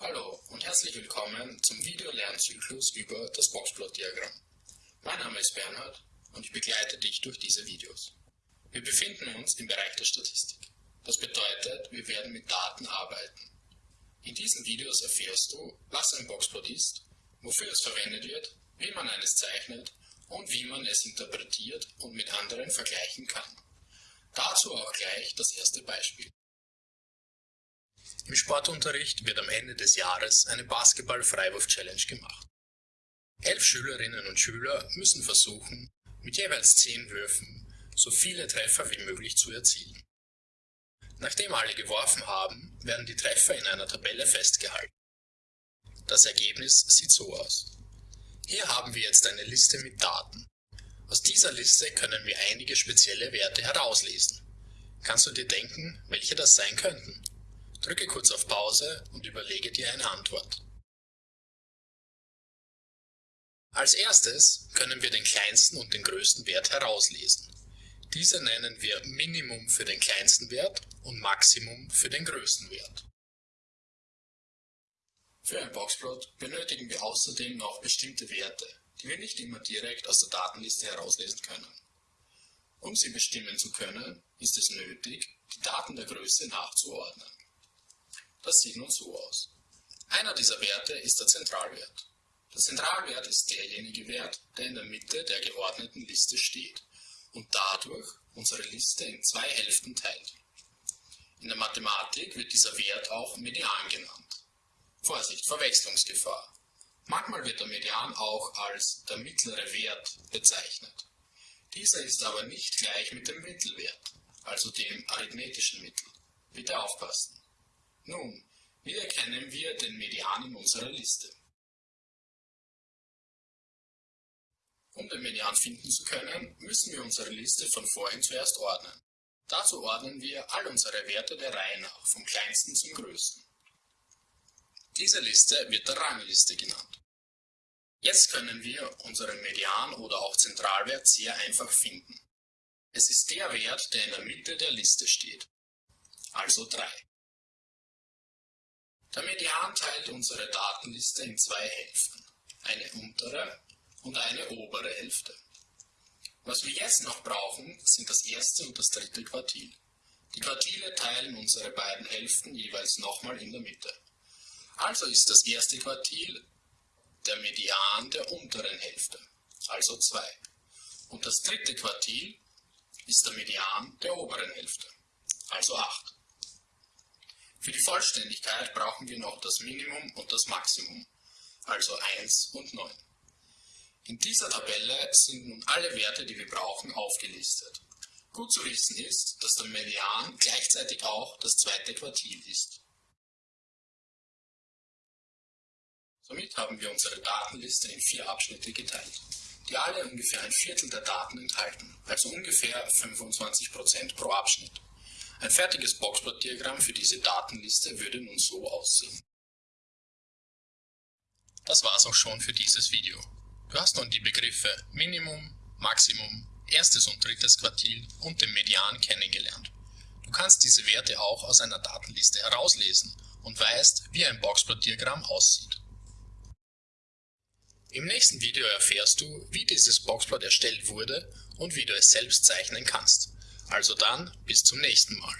Hallo und herzlich willkommen zum Videolernzyklus über das Boxplot-Diagramm. Mein Name ist Bernhard und ich begleite dich durch diese Videos. Wir befinden uns im Bereich der Statistik. Das bedeutet, wir werden mit Daten arbeiten. In diesen Videos erfährst du, was ein Boxplot ist, wofür es verwendet wird, wie man eines zeichnet und wie man es interpretiert und mit anderen vergleichen kann. Dazu auch gleich das erste Beispiel. Im Sportunterricht wird am Ende des Jahres eine Basketball-Freiwurf-Challenge gemacht. Elf Schülerinnen und Schüler müssen versuchen, mit jeweils zehn Würfen so viele Treffer wie möglich zu erzielen. Nachdem alle geworfen haben, werden die Treffer in einer Tabelle festgehalten. Das Ergebnis sieht so aus. Hier haben wir jetzt eine Liste mit Daten. Aus dieser Liste können wir einige spezielle Werte herauslesen. Kannst du dir denken, welche das sein könnten? Drücke kurz auf Pause und überlege dir eine Antwort. Als erstes können wir den kleinsten und den größten Wert herauslesen. Diese nennen wir Minimum für den kleinsten Wert und Maximum für den größten Wert. Für ein Boxplot benötigen wir außerdem noch bestimmte Werte, die wir nicht immer direkt aus der Datenliste herauslesen können. Um sie bestimmen zu können, ist es nötig, die Daten der Größe nachzuordnen. Das sieht nun so aus. Einer dieser Werte ist der Zentralwert. Der Zentralwert ist derjenige Wert, der in der Mitte der geordneten Liste steht und dadurch unsere Liste in zwei Hälften teilt. In der Mathematik wird dieser Wert auch Median genannt. Vorsicht, Verwechslungsgefahr. Manchmal wird der Median auch als der mittlere Wert bezeichnet. Dieser ist aber nicht gleich mit dem Mittelwert, also dem arithmetischen Mittel. Bitte aufpassen. Nun, wie erkennen wir den Median in unserer Liste? Um den Median finden zu können, müssen wir unsere Liste von vorhin zuerst ordnen. Dazu ordnen wir all unsere Werte der Reihe nach, vom kleinsten zum größten. Diese Liste wird der Rangliste genannt. Jetzt können wir unseren Median oder auch Zentralwert sehr einfach finden. Es ist der Wert, der in der Mitte der Liste steht, also 3. Der Median teilt unsere Datenliste in zwei Hälften, eine untere und eine obere Hälfte. Was wir jetzt noch brauchen, sind das erste und das dritte Quartil. Die Quartile teilen unsere beiden Hälften jeweils nochmal in der Mitte. Also ist das erste Quartil der Median der unteren Hälfte, also 2. Und das dritte Quartil ist der Median der oberen Hälfte, also 8. Für die Vollständigkeit brauchen wir noch das Minimum und das Maximum, also 1 und 9. In dieser Tabelle sind nun alle Werte, die wir brauchen, aufgelistet. Gut zu wissen ist, dass der Median gleichzeitig auch das zweite Quartil ist. Somit haben wir unsere Datenliste in vier Abschnitte geteilt, die alle ungefähr ein Viertel der Daten enthalten, also ungefähr 25% pro Abschnitt. Ein fertiges Boxplot-Diagramm für diese Datenliste würde nun so aussehen. Das war's auch schon für dieses Video. Du hast nun die Begriffe Minimum, Maximum, erstes und drittes Quartil und den Median kennengelernt. Du kannst diese Werte auch aus einer Datenliste herauslesen und weißt, wie ein Boxplot-Diagramm aussieht. Im nächsten Video erfährst du, wie dieses Boxplot erstellt wurde und wie du es selbst zeichnen kannst. Also dann, bis zum nächsten Mal.